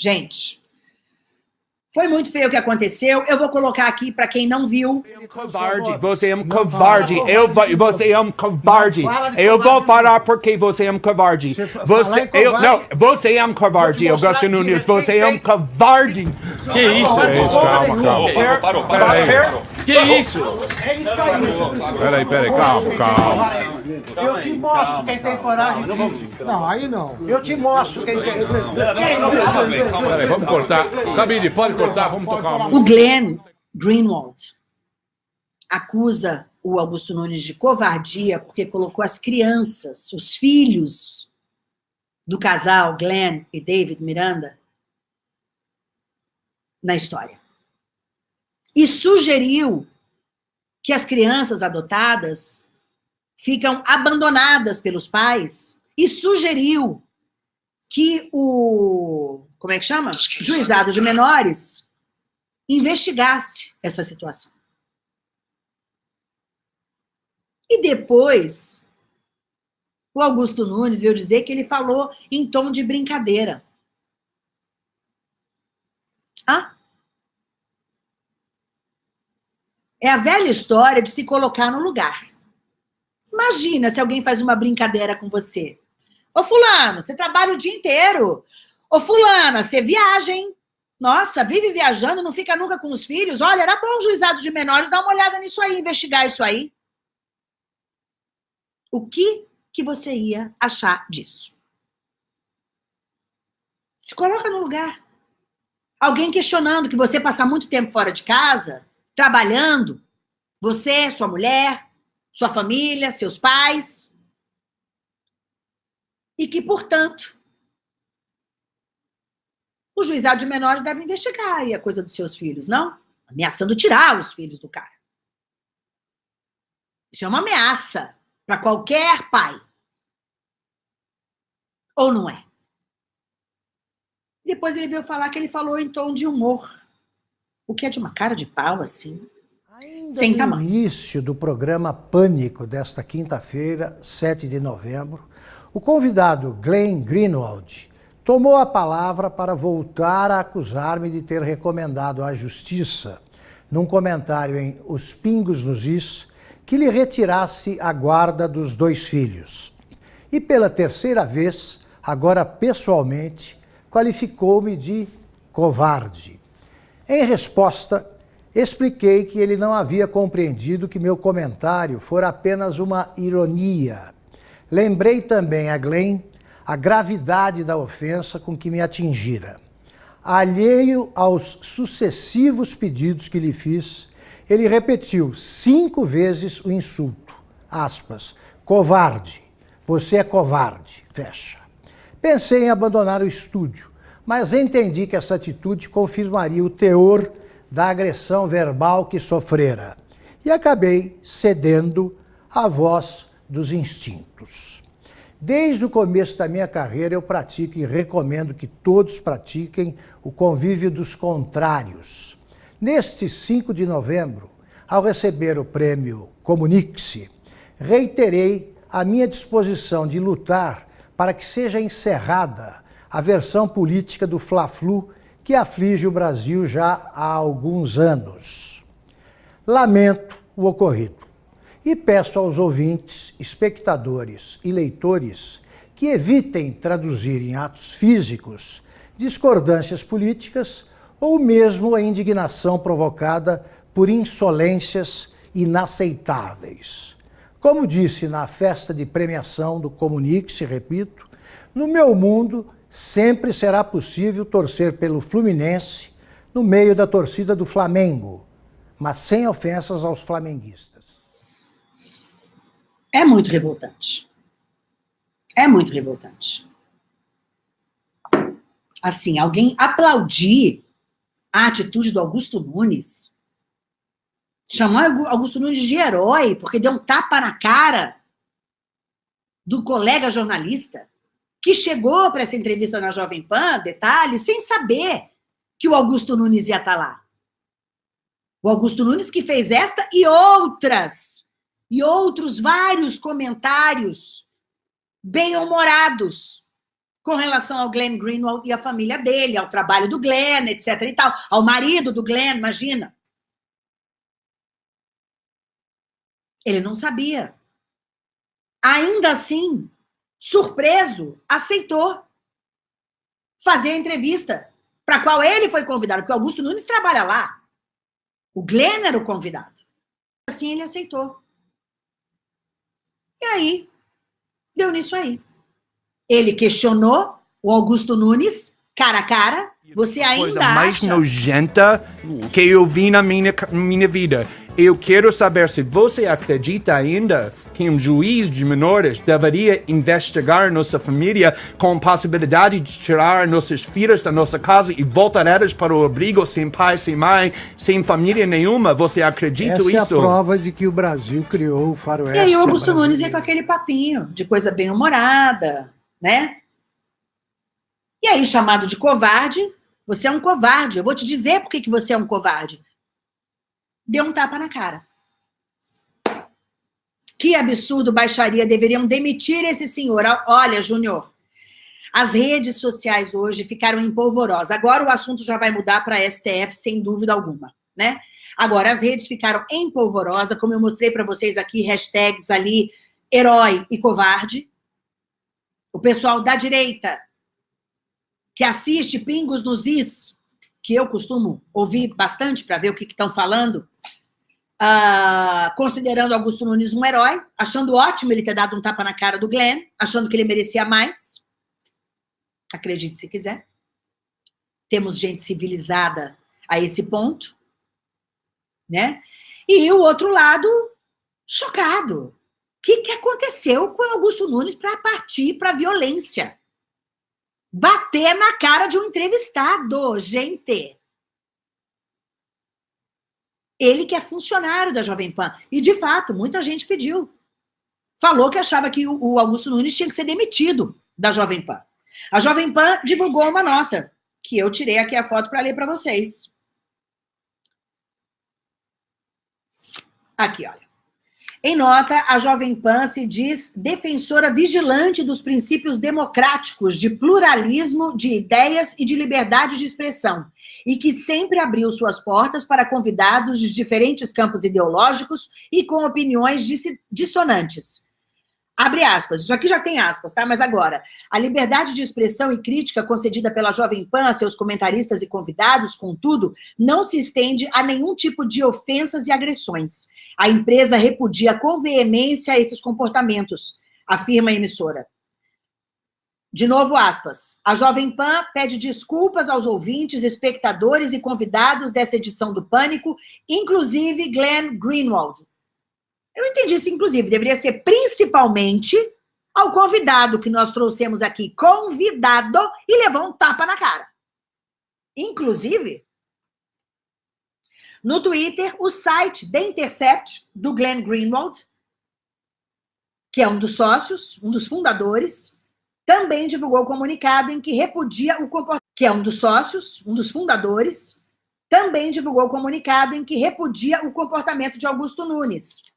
Gente, foi muito feio o que aconteceu. Eu vou colocar aqui para quem não viu. Covarde, você é um covarde. Eu, você é um covarde. Eu vou falar porque você é um covarde. Você, eu, não, você é um covarde, Augusto Nunes. Você é um covarde. Que isso? Calma, calma. Parou, parou. Que isso? É isso aí. Peraí, peraí, calma, calma. Eu te mostro quem tem coragem. Não, aí não. Eu te mostro quem tem. Peraí, vamos cortar. Camille, pode cortar, vamos tocar uma. O Glenn Greenwald acusa o Augusto Nunes de covardia porque colocou as crianças, os filhos do casal Glenn e David Miranda na história. E sugeriu que as crianças adotadas ficam abandonadas pelos pais e sugeriu que o, como é que chama? Juizado de menores investigasse essa situação. E depois, o Augusto Nunes veio dizer que ele falou em tom de brincadeira. Hã? É a velha história de se colocar no lugar. Imagina se alguém faz uma brincadeira com você. Ô fulano, você trabalha o dia inteiro. Ô fulana, você viaja, hein? Nossa, vive viajando, não fica nunca com os filhos. Olha, era bom o juizado de menores dar uma olhada nisso aí, investigar isso aí. O que, que você ia achar disso? Se coloca no lugar. Alguém questionando que você passa muito tempo fora de casa, trabalhando, você, sua mulher, sua família, seus pais, e que, portanto, o juizado de menores deve investigar aí a coisa dos seus filhos, não? Ameaçando tirar os filhos do cara. Isso é uma ameaça para qualquer pai. Ou não é? Depois ele veio falar que ele falou em tom de humor. O que é de uma cara de pau, assim. Ainda Sem no tamanho. início do programa Pânico desta quinta-feira, 7 de novembro, o convidado Glenn Greenwald tomou a palavra para voltar a acusar-me de ter recomendado à Justiça, num comentário em Os Pingos nos Is, que lhe retirasse a guarda dos dois filhos. E pela terceira vez, agora pessoalmente, qualificou-me de covarde. Em resposta, expliquei que ele não havia compreendido que meu comentário fora apenas uma ironia. Lembrei também a Glenn a gravidade da ofensa com que me atingira. Alheio aos sucessivos pedidos que lhe fiz, ele repetiu cinco vezes o insulto. Aspas. Covarde. Você é covarde. Fecha. Pensei em abandonar o estúdio, mas entendi que essa atitude confirmaria o teor da agressão verbal que sofrera. E acabei cedendo à voz dos instintos. Desde o começo da minha carreira, eu pratico e recomendo que todos pratiquem o convívio dos contrários. Neste 5 de novembro, ao receber o prêmio Comunique-se, reiterei a minha disposição de lutar para que seja encerrada a versão política do Fla-Flu que aflige o Brasil já há alguns anos. Lamento o ocorrido e peço aos ouvintes, espectadores e leitores que evitem traduzir em atos físicos discordâncias políticas ou mesmo a indignação provocada por insolências inaceitáveis. Como disse na festa de premiação do Comunique-se, repito, no meu mundo sempre será possível torcer pelo Fluminense no meio da torcida do Flamengo, mas sem ofensas aos flamenguistas. É muito revoltante. É muito revoltante. Assim, alguém aplaudir a atitude do Augusto Nunes, chamar Augusto Nunes de herói, porque deu um tapa na cara do colega jornalista que chegou para essa entrevista na Jovem Pan, detalhe, sem saber que o Augusto Nunes ia estar lá. O Augusto Nunes que fez esta e outras, e outros vários comentários bem-humorados com relação ao Glenn Greenwald e a família dele, ao trabalho do Glenn, etc e tal, ao marido do Glenn, imagina. Ele não sabia. Ainda assim, surpreso, aceitou fazer a entrevista para a qual ele foi convidado, porque Augusto Nunes trabalha lá. O Glenn era o convidado. Assim ele aceitou. E aí, deu nisso aí. Ele questionou o Augusto Nunes, cara a cara. Você ainda coisa mais acha... nojenta que eu vi na minha, minha vida. Eu quero saber se você acredita ainda que um juiz de menores deveria investigar nossa família com possibilidade de tirar nossas filhas da nossa casa e voltar elas para o abrigo sem pai, sem mãe, sem família nenhuma. Você acredita Essa isso? Essa é a prova de que o Brasil criou o faroeste. E aí o Augusto Nunes ia com aquele papinho de coisa bem humorada, né? E aí, chamado de covarde, você é um covarde. Eu vou te dizer por que, você é um covarde deu um tapa na cara. Que absurdo, baixaria, deveriam demitir esse senhor. Olha, Júnior, as redes sociais hoje ficaram empolvorosas. Agora o assunto já vai mudar para STF, sem dúvida alguma, né? Agora, as redes ficaram empolvorosas, como eu mostrei para vocês aqui, hashtags ali, herói e covarde. O pessoal da direita, que assiste Pingos nos Is, que eu costumo ouvir bastante para ver o que estão falando, uh, considerando Augusto Nunes um herói, achando ótimo ele ter dado um tapa na cara do Glenn, achando que ele merecia mais. Acredite se quiser. Temos gente civilizada a esse ponto, né? E o outro lado, chocado. O que, que aconteceu com Augusto Nunes para partir para a violência? Bater na cara de um entrevistado, gente. Ele que é funcionário da Jovem Pan. E, de fato, muita gente pediu. Falou que achava que o Augusto Nunes tinha que ser demitido da Jovem Pan. A Jovem Pan divulgou uma nota, que eu tirei aqui a foto para ler para vocês. Aqui, olha. Em nota, a Jovem Pan se diz defensora vigilante dos princípios democráticos de pluralismo de ideias e de liberdade de expressão, e que sempre abriu suas portas para convidados de diferentes campos ideológicos e com opiniões dissonantes. Abre aspas, isso aqui já tem aspas, tá? Mas agora, a liberdade de expressão e crítica concedida pela Jovem Pan a seus comentaristas e convidados, contudo, não se estende a nenhum tipo de ofensas e agressões. A empresa repudia com veemência esses comportamentos, afirma a emissora. De novo, aspas. A Jovem Pan pede desculpas aos ouvintes, espectadores e convidados dessa edição do Pânico, inclusive Glenn Greenwald. Eu entendi isso, inclusive. Deveria ser principalmente ao convidado que nós trouxemos aqui, convidado, e levou um tapa na cara. Inclusive, no Twitter, o site The Intercept, do Glenn Greenwald, que é um dos sócios, um dos fundadores, também divulgou comunicado em que repudia o comportamento, que é um dos sócios, um dos fundadores, também divulgou comunicado em que repudia o comportamento de Augusto Nunes.